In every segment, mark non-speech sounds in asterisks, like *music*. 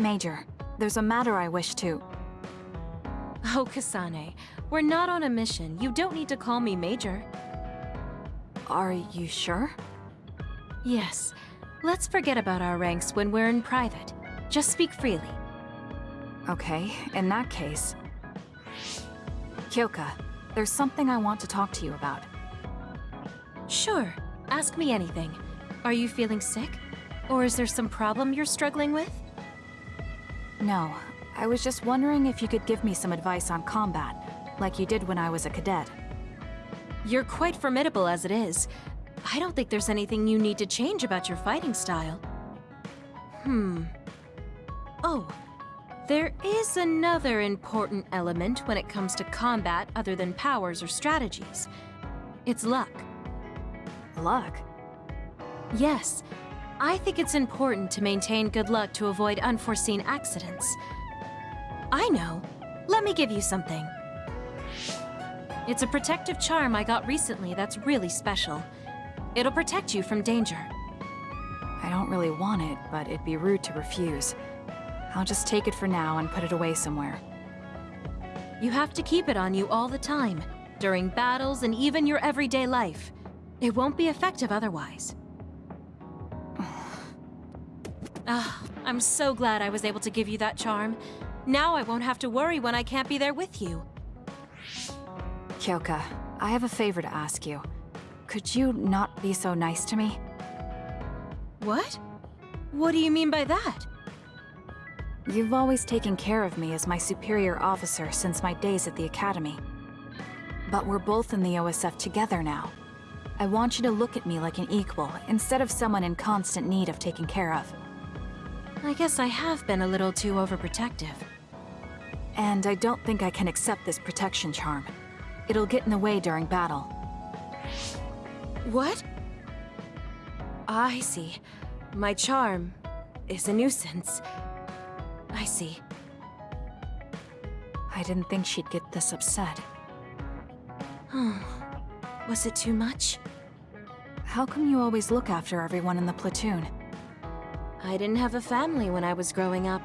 Major, there's a matter I wish to... Oh, Kasane, we're not on a mission. You don't need to call me Major. Are you sure? Yes. Let's forget about our ranks when we're in private. Just speak freely. Okay, in that case... Kyoka, there's something I want to talk to you about. Sure. Ask me anything. Are you feeling sick? Or is there some problem you're struggling with? No, I was just wondering if you could give me some advice on combat, like you did when I was a cadet. You're quite formidable as it is. I don't think there's anything you need to change about your fighting style. Hmm. Oh, there is another important element when it comes to combat other than powers or strategies. It's luck. Luck? Yes. I think it's important to maintain good luck to avoid unforeseen accidents. I know. Let me give you something. It's a protective charm I got recently that's really special. It'll protect you from danger. I don't really want it, but it'd be rude to refuse. I'll just take it for now and put it away somewhere. You have to keep it on you all the time, during battles and even your everyday life. It won't be effective otherwise. Ah, I'm so glad I was able to give you that charm. Now I won't have to worry when I can't be there with you. Kyoka, I have a favor to ask you. Could you not be so nice to me? What? What do you mean by that? You've always taken care of me as my superior officer since my days at the Academy. But we're both in the OSF together now. I want you to look at me like an equal, instead of someone in constant need of taking care of. I guess I have been a little too overprotective. And I don't think I can accept this protection charm. It'll get in the way during battle. What? Ah, I see. My charm is a nuisance. I see. I didn't think she'd get this upset. Was it too much? How come you always look after everyone in the platoon? I didn't have a family when I was growing up.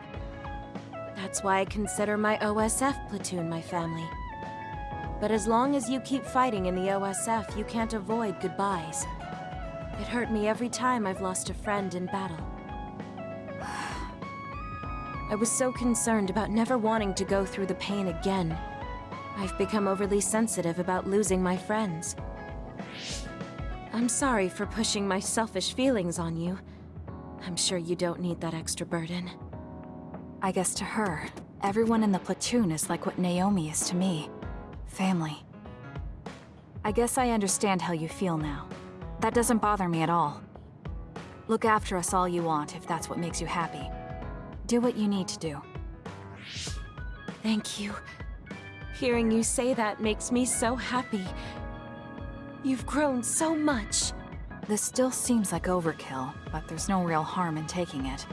That's why I consider my OSF platoon my family. But as long as you keep fighting in the OSF, you can't avoid goodbyes. It hurt me every time I've lost a friend in battle. *sighs* I was so concerned about never wanting to go through the pain again. I've become overly sensitive about losing my friends. I'm sorry for pushing my selfish feelings on you. I'm sure you don't need that extra burden. I guess to her, everyone in the platoon is like what Naomi is to me. Family. I guess I understand how you feel now. That doesn't bother me at all. Look after us all you want if that's what makes you happy. Do what you need to do. Thank you. Hearing you say that makes me so happy. You've grown so much. This still seems like overkill, but there's no real harm in taking it.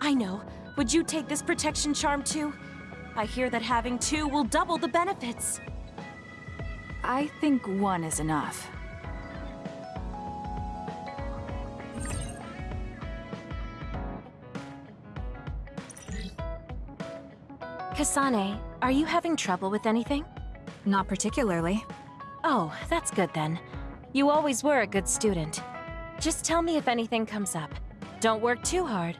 I know. Would you take this protection charm too? I hear that having two will double the benefits. I think one is enough. Kasane, are you having trouble with anything? Not particularly. Oh, that's good then. You always were a good student. Just tell me if anything comes up. Don't work too hard.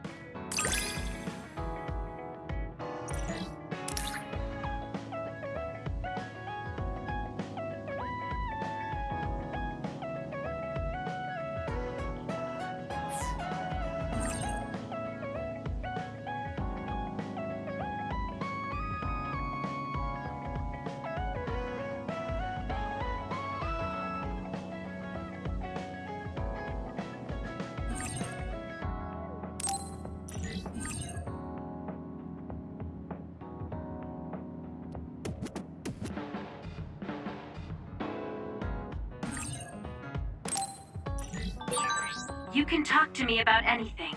You can talk to me about anything.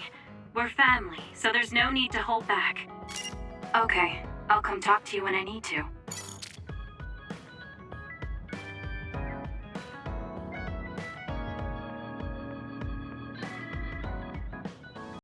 We're family, so there's no need to hold back. Okay, I'll come talk to you when I need to.